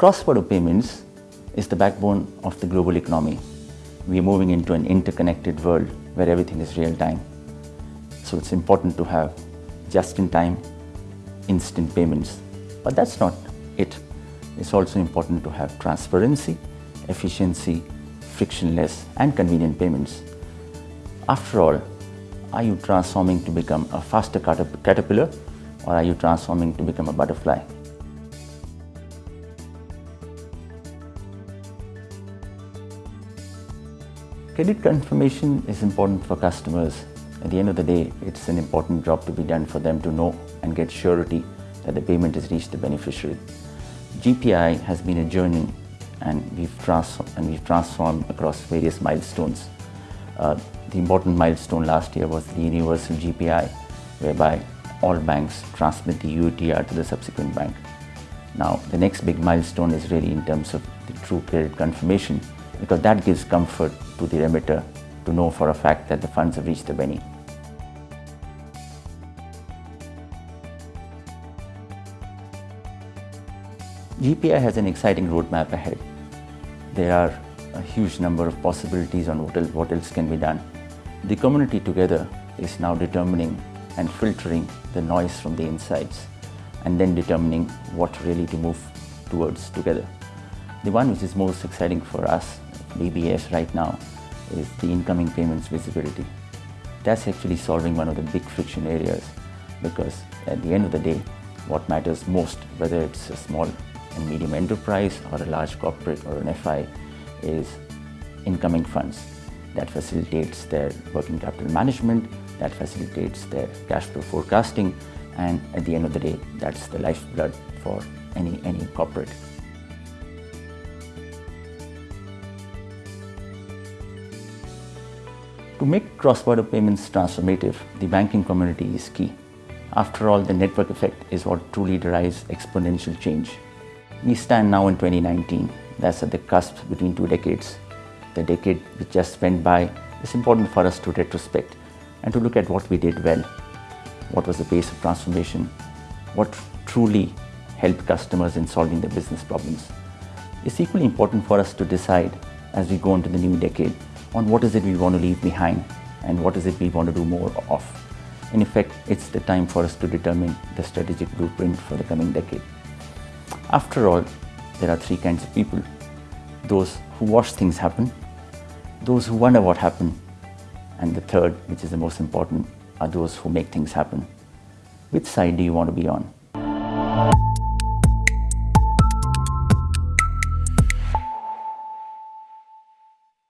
Cross-border payments is the backbone of the global economy. We are moving into an interconnected world where everything is real time. So it's important to have just-in-time, instant payments. But that's not it. It's also important to have transparency, efficiency, frictionless and convenient payments. After all, are you transforming to become a faster caterpillar or are you transforming to become a butterfly? Credit confirmation is important for customers. At the end of the day, it's an important job to be done for them to know and get surety that the payment has reached the beneficiary. GPI has been a journey and we've, and we've transformed across various milestones. Uh, the important milestone last year was the universal GPI, whereby all banks transmit the UETR to the subsequent bank. Now, the next big milestone is really in terms of the true credit confirmation, because that gives comfort to the remitter to know for a fact that the funds have reached the Benny. GPI has an exciting roadmap ahead. There are a huge number of possibilities on what else, what else can be done. The community together is now determining and filtering the noise from the insides and then determining what really to move towards together. The one which is most exciting for us DBS right now is the incoming payments visibility. That's actually solving one of the big friction areas because at the end of the day, what matters most, whether it's a small and medium enterprise or a large corporate or an FI, is incoming funds. That facilitates their working capital management, that facilitates their cash flow forecasting, and at the end of the day, that's the lifeblood for any, any corporate. To make cross-border payments transformative, the banking community is key. After all, the network effect is what truly drives exponential change. We stand now in 2019. That's at the cusp between two decades. The decade which just went by is important for us to retrospect and to look at what we did well. What was the pace of transformation? What truly helped customers in solving their business problems? It's equally important for us to decide as we go into the new decade on what is it we want to leave behind and what is it we want to do more of. In effect, it's the time for us to determine the strategic blueprint for the coming decade. After all, there are three kinds of people. Those who watch things happen, those who wonder what happened, and the third, which is the most important, are those who make things happen. Which side do you want to be on?